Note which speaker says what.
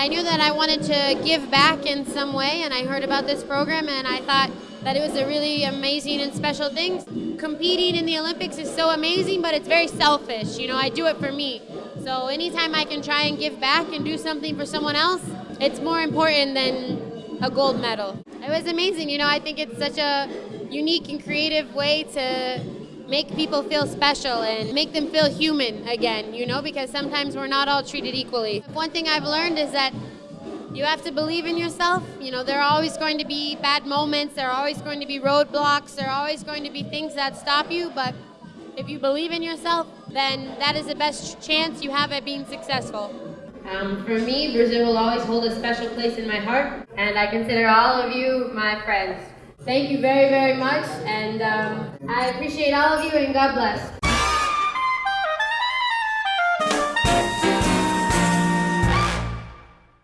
Speaker 1: I knew that I wanted to give back in some way, and I heard about this program, and I thought that it was a really amazing and special thing. Competing in the Olympics is so amazing, but it's very selfish. You know, I do it for me. So anytime I can try and give back and do something for someone else, it's more important than a gold medal. It was amazing. You know, I think it's such a unique and creative way to make people feel special and make them feel human again, you know, because sometimes we're not all treated equally. One thing I've learned is that you have to believe in yourself. You know, there are always going to be bad moments, there are always going to be roadblocks, there are always going to be things that stop you, but if you believe in yourself, then that is the best chance you have at being successful. Um, for me, Brazil will always hold a special place in my heart, and I consider all of you my friends. Thank you very, very much, and um, I appreciate all of you, and God bless.